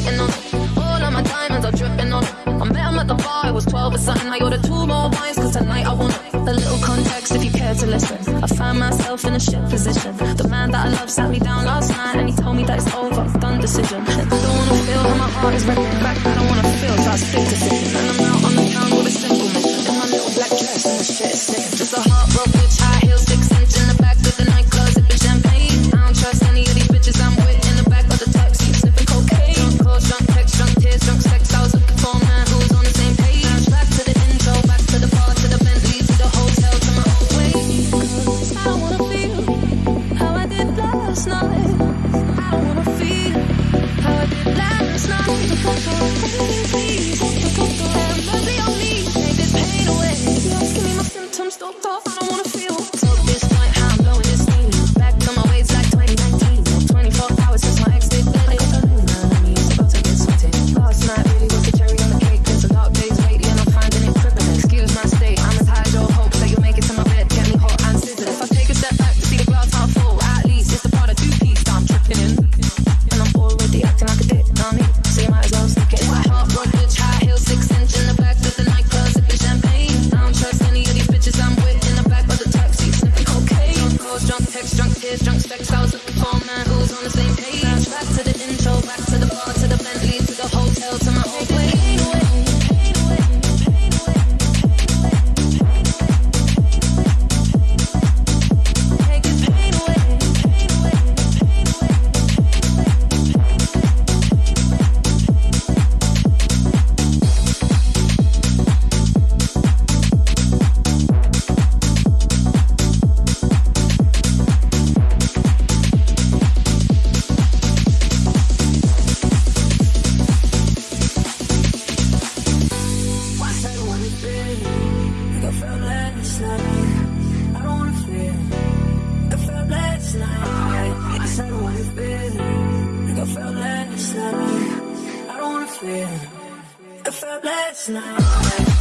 sitting on all of my diamonds are dripping on. I met him at the bar, I was 12 or something. I ordered two more wines, cause tonight I want a little context if you care to listen. I found myself in a shit position. The man that I love sat me down last night and he told me that it's over, done decision. And I don't wanna feel how my heart is breaking. back. Format, who's on the same page? Back to the intro, back to the bar, to the Bentley, to the If I felt blessed now.